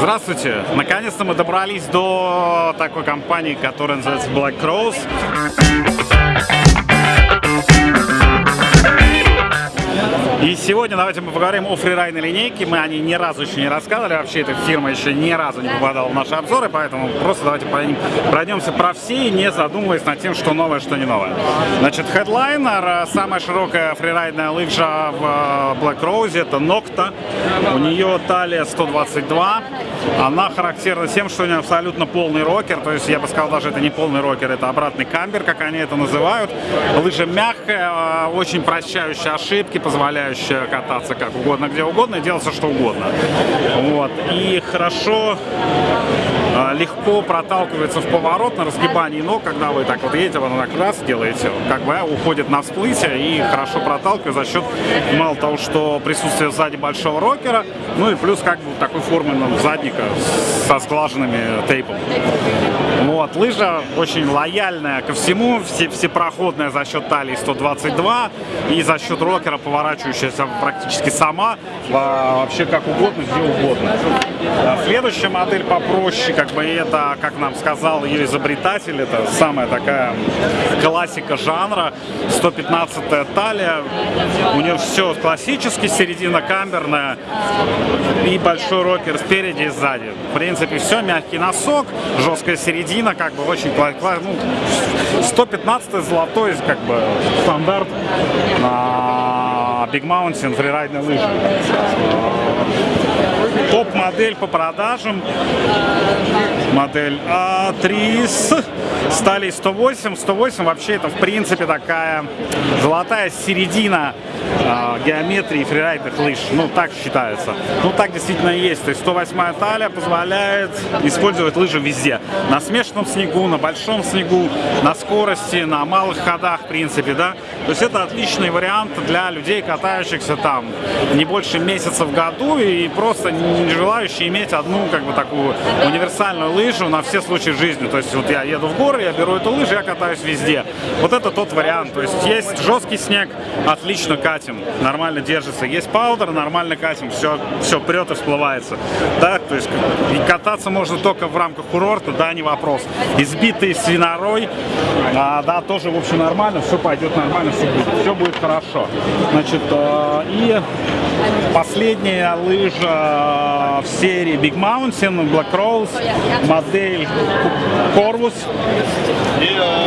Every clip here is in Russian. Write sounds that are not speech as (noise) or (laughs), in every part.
Здравствуйте! Наконец-то мы добрались до такой компании, которая называется Black Rose. Сегодня давайте мы поговорим о фрирайдной линейке. Мы о ней ни разу еще не рассказывали. Вообще эта фирма еще ни разу не попадала в наши обзоры, поэтому просто давайте пройдемся про все, не задумываясь над тем, что новое, что не новое. Значит, Headliner, самая широкая фрирайдная лыжа в э, Black Rose, это Nocta. У нее талия 122. Она характерна тем, что у нее абсолютно полный рокер, то есть я бы сказал, даже это не полный рокер, это обратный камбер, как они это называют. Лыжа мягкая, э, очень прощающая ошибки, позволяющая кататься как угодно, где угодно и делать все, что угодно. Вот. И хорошо, а, легко проталкивается в поворот на разгибании ног, когда вы так вот едете, вы так раз делаете, как бы уходит на всплытие и хорошо проталкивает за счет мало того, что присутствие сзади большого рокера, ну и плюс как бы такой формы задника со сглаженными тейпом. Вот, лыжа очень лояльная ко всему, все, всепроходная за счет талии 122 и за счет рокера поворачивающаяся практически сама, вообще как угодно, где угодно. А следующая модель попроще, как бы это, как нам сказал ее изобретатель, это самая такая классика жанра, 115-я талия, у нее все классически, середина камерная и большой рокер спереди и сзади. В принципе, все, мягкий носок, жесткая середина середина, как бы очень ну, 115 золотой, как бы стандарт на Big Mountain фрирайдной лыжи. Топ-модель по продажам. Модель А3 с стали 108. 108 вообще это в принципе такая золотая середина э, геометрии фрирайдных лыж. Ну, так считается. Ну, так действительно есть. То есть 108 талия позволяет использовать лыжи везде. На смешанном снегу, на большом снегу, на скорости, на малых ходах, в принципе, да. То есть это отличный вариант для людей, катающихся там не больше месяца в году и просто не желающие иметь одну, как бы, такую универсальную лыжу на все случаи жизни. То есть вот я еду в горы, я беру эту лыжу, я катаюсь везде. Вот это тот вариант. То есть есть жесткий снег, отлично катим, нормально держится. Есть паудер, нормально катим, все, все прет и всплывается. Да, то есть кататься можно только в рамках курорта, да, не вопрос. Избитый свинорой, а, да, тоже, в общем, нормально, все пойдет нормально, все будет, все будет хорошо. Значит, э, и последняя лыжа в серии Big Mountain, Black Rose, модель Corvus.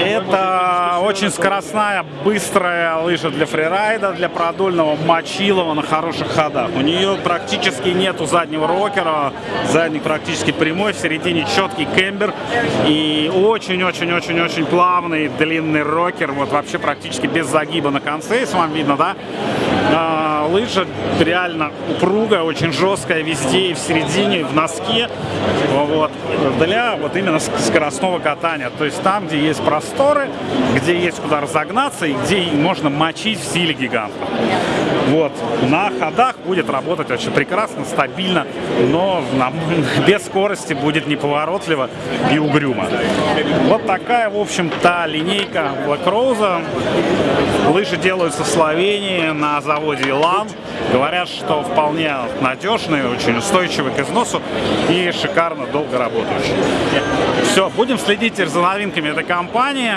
Это очень скоростная, быстрая лыжа для фрирайда, для продольного мочилова на хороших ходах. У нее практически нету заднего рокера, задник практически прямой, в середине четкий кембер и очень-очень-очень-очень плавный длинный рокер, вот вообще практически без загиба на конце, если вам видно, да? Лыжа реально упругая, очень жесткая везде, и в середине, и в носке, вот, для вот именно скоростного катания. То есть там, где есть просторы, где есть куда разогнаться и где можно мочить в силе гиганта. Вот, на ходах будет работать очень прекрасно, стабильно, но (laughs) без скорости будет неповоротливо и угрюмо. Вот такая, в общем-то, линейка Black Rose. Лыжи делаются в Словении на заводе Илан. Говорят, что вполне надежные, очень устойчивые к износу и шикарно долго работающие. Все, будем следить за новинками этой компании.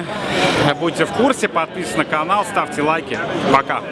Будьте в курсе, подписывайтесь на канал, ставьте лайки. Пока!